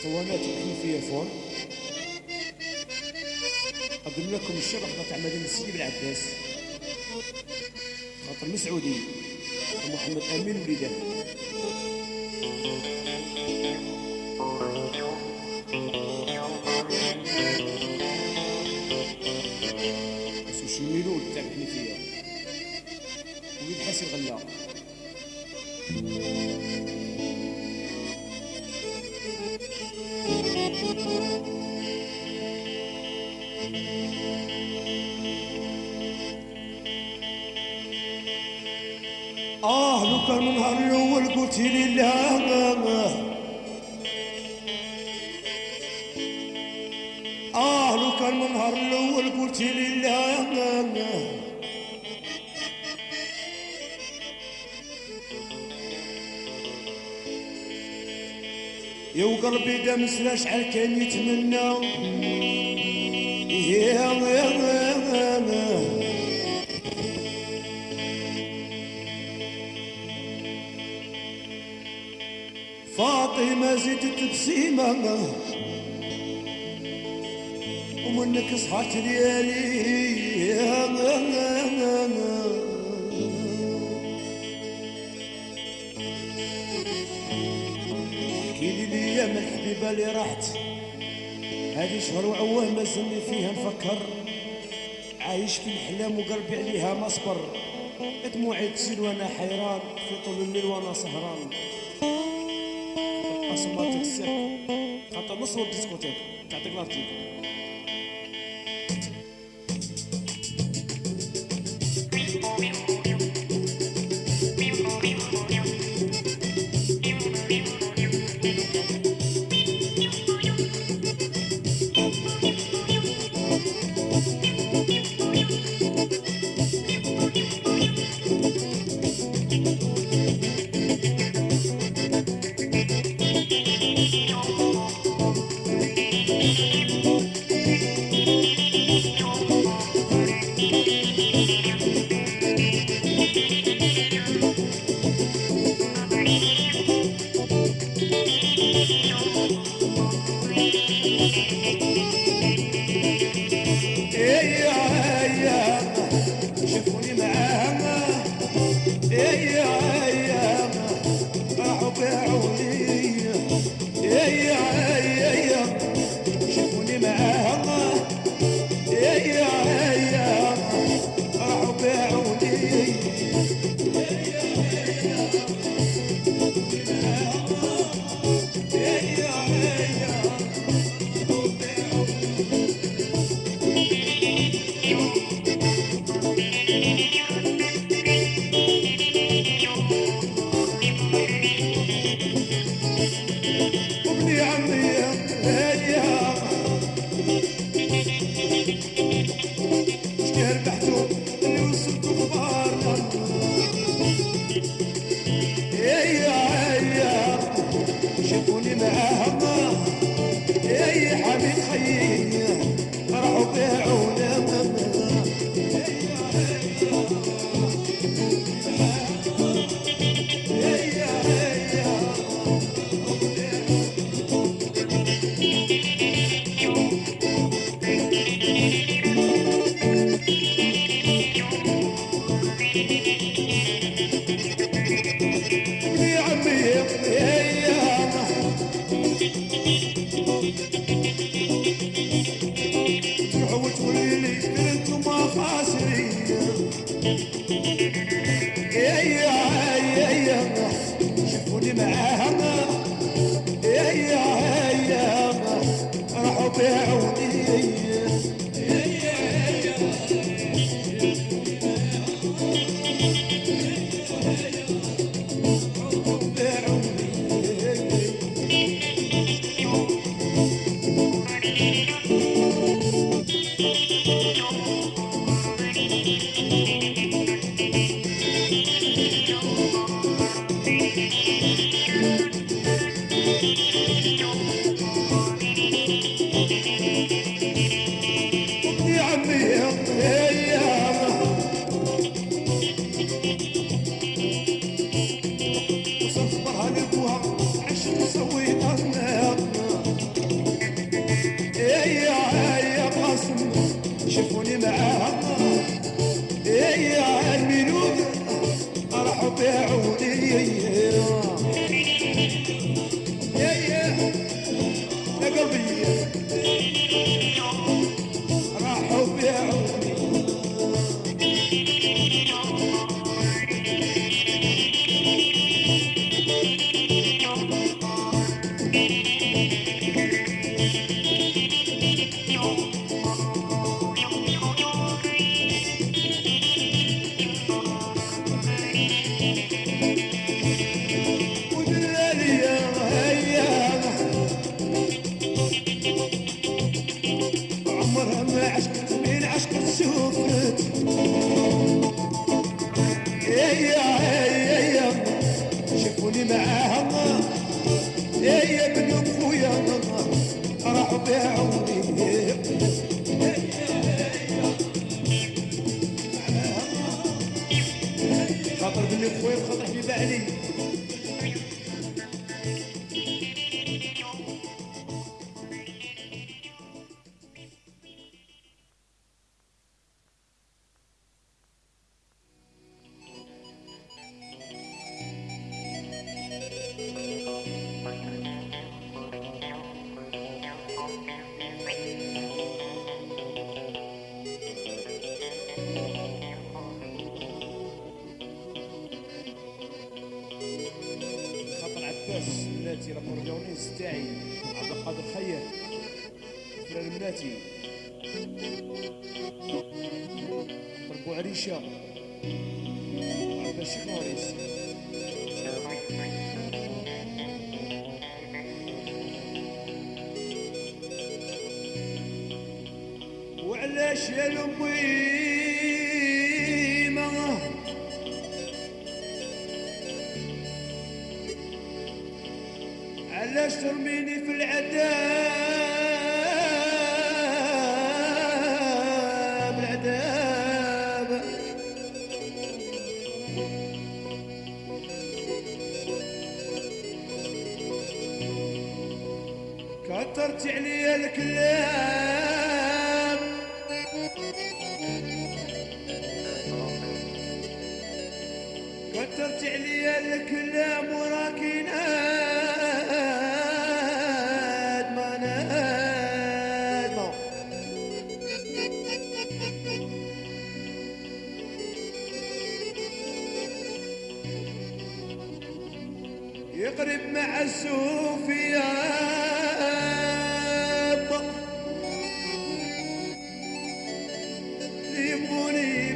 اسطوانات فون أقدم لكم الشبكة تاع مدينة سيدي بالعباس خاطر مسعودي محمد أمين وليده من نهار الأول قلت لي لا آه لو كان من نهار الأول قلت لي لا يا وقلبي دام سلاش شحال كان يتمنى يا يا فاطمة زدت بسيمة. ومنك صحت ليالي كيلي لي من الحبيبة اللي راحت هذه شهر وعواه ما زلني فيها نفكر. عايش في الحلام وقلبي عليها مصبر دموعي تسيل وأنا حيران في طول الليل وأنا سهران. nosso pode ser. Canta nosso discoteca. Categoria. Omniya, omniya, omniya. بعوني يا يا بن خويا راحوا خاطر عباس ملاتي لاكورديونيس تاعي عبد القادر خير. فرار ملاتي خاطر بوعريشه عباس شيخ وعلاش يا الأميمة علاش ترميني في العذاب العذاب كترت عليا الكلام. كترت عليا الكلام وراكي نادمة نادمة يقرب مع السوفياب يبوني